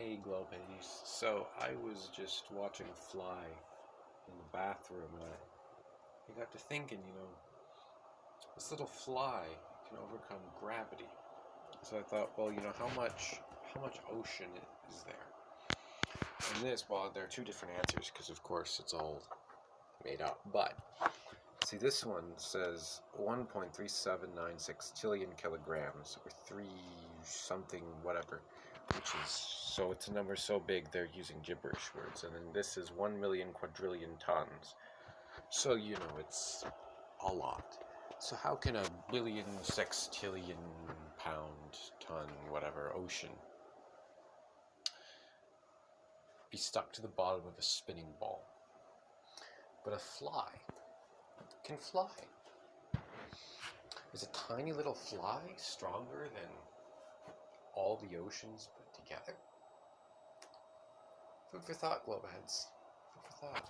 Hey Globeheads. So I was just watching a Fly in the bathroom and I, I got to thinking, you know, this little fly can overcome gravity. So I thought, well, you know, how much how much ocean is there? And this, well, there are two different answers because of course it's all made up. But see, this one says 1.3796 trillion kilograms or three something whatever, which is so it's a number so big they're using gibberish words. And then this is 1 million quadrillion tons. So, you know, it's a lot. So how can a billion sextillion pound ton whatever ocean be stuck to the bottom of a spinning ball? But a fly can fly. Is a tiny little fly stronger than all the oceans put together? Food for thought, Globeheads. Food for thought.